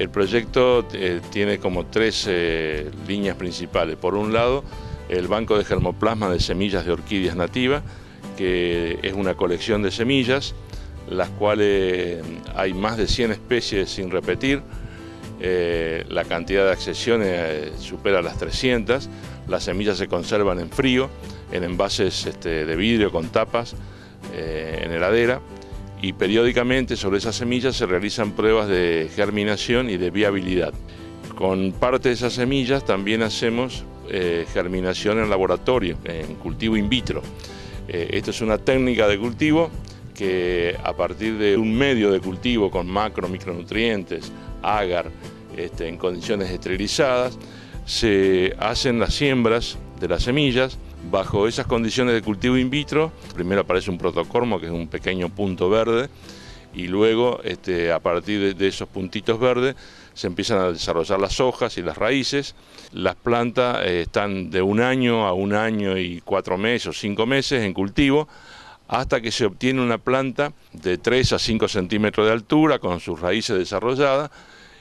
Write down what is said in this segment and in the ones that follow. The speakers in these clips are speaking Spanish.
El proyecto eh, tiene como tres eh, líneas principales. Por un lado, el banco de germoplasma de semillas de orquídeas nativas, que es una colección de semillas, las cuales hay más de 100 especies sin repetir, eh, la cantidad de accesiones supera las 300, las semillas se conservan en frío, en envases este, de vidrio con tapas, en heladera, y periódicamente sobre esas semillas se realizan pruebas de germinación y de viabilidad. Con parte de esas semillas también hacemos eh, germinación en laboratorio, en cultivo in vitro. Eh, esto es una técnica de cultivo que a partir de un medio de cultivo con macro, micronutrientes, agar, este, en condiciones esterilizadas, se hacen las siembras de las semillas Bajo esas condiciones de cultivo in vitro, primero aparece un protocormo, que es un pequeño punto verde, y luego este, a partir de, esos puntitos verdes se empiezan a desarrollar las hojas y las raíces. Las plantas eh, están de un año a un año y cuatro meses o cinco meses en cultivo hasta que se obtiene una planta de 3 a 5 centímetros de altura con sus raíces desarrolladas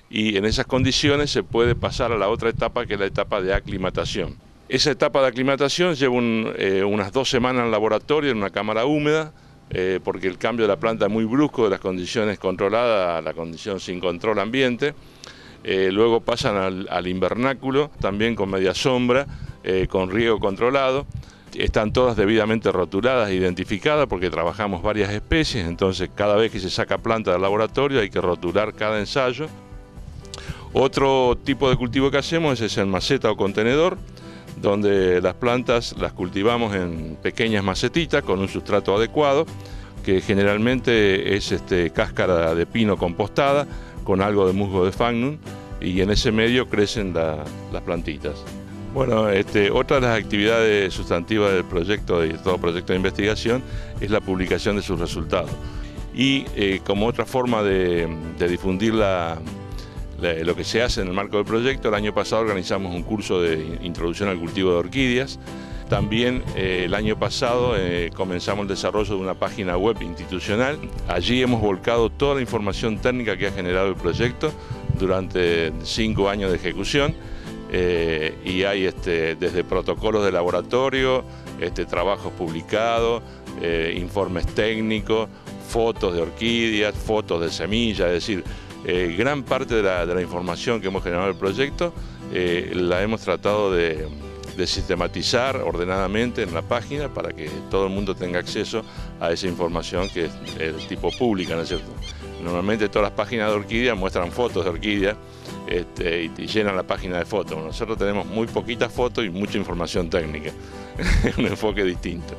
y en esas condiciones se puede pasar a la otra etapa que es la etapa de aclimatación. Esa etapa de aclimatación lleva eh, unas dos semanas en laboratorio, en una cámara húmeda, eh, porque el cambio de la planta es muy brusco de las condiciones controladas a la condición sin control ambiente. Eh, luego pasan al, invernáculo, también con media sombra, con riego controlado. Están todas debidamente rotuladas identificadas porque trabajamos varias especies, entonces cada vez que se saca planta del laboratorio hay que rotular cada ensayo. Otro tipo de cultivo que hacemos es el maceta o contenedor, donde las plantas las cultivamos en pequeñas macetitas con un sustrato adecuado, que generalmente es este, cáscara de pino compostada con algo de musgo de fagnum y en ese medio crecen las plantitas. Bueno, este, otra de las actividades sustantivas del proyecto y todo proyecto de investigación es la publicación de sus resultados. Y eh, como otra forma de, de difundir la, lo que se hace en el marco del proyecto. El año pasado organizamos un curso de introducción al cultivo de orquídeas. También eh, el año pasado eh, comenzamos el desarrollo de una página web institucional. Allí hemos volcado toda la información técnica que ha generado el proyecto durante cinco años de ejecución. Eh, y hay este, desde protocolos de laboratorio, este, trabajos publicados, informes técnicos, fotos de orquídeas, fotos de semillas, es decir, eh, gran parte de la, información que hemos generado en el proyecto eh, la hemos tratado de, sistematizar ordenadamente en la página para que todo el mundo tenga acceso a esa información que es de tipo pública, ¿no es cierto? Normalmente todas las páginas de orquídeas muestran fotos de orquídeas este, y, llenan la página de fotos. Nosotros tenemos muy poquitas fotos y mucha información técnica, un enfoque distinto.